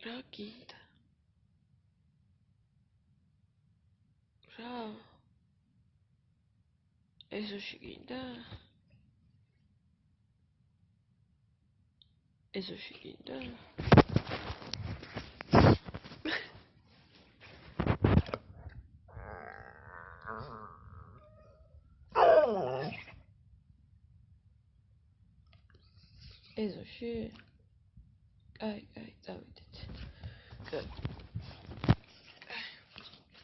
pra quinta, pra eso chiquita, eso seguida. Eso sí. ai, tá David. Good.